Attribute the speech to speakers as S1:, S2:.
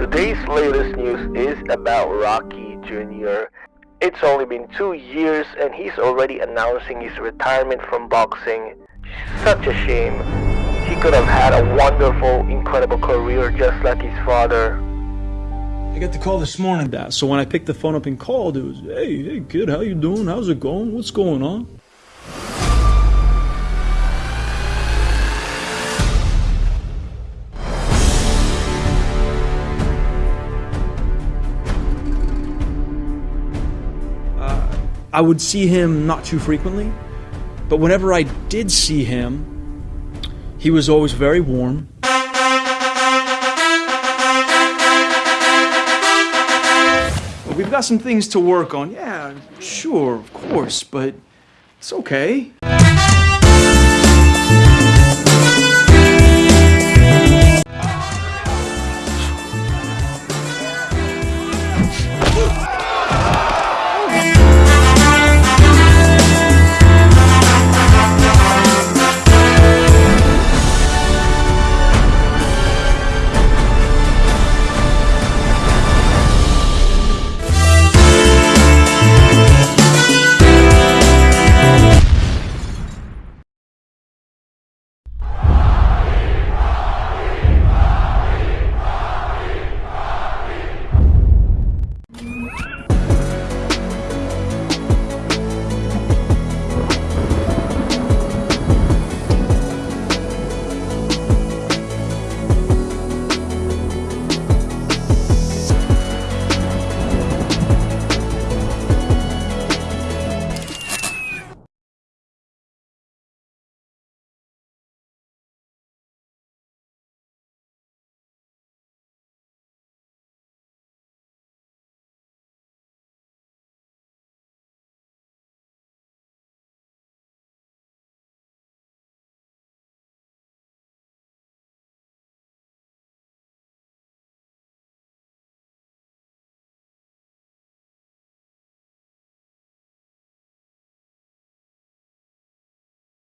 S1: Today's latest news is about Rocky Jr. It's only been two years and he's already announcing his retirement from boxing. Such a shame. He could have had a wonderful, incredible career just like his father.
S2: I got the call this morning, Dad. So when I picked the phone up and called, it was, "Hey, hey, kid, how you doing? How's it going? What's going on?" I would see him not too frequently, but whenever I did see him, he was always very warm. We've got some things to work on. Yeah, sure, of course, but it's okay.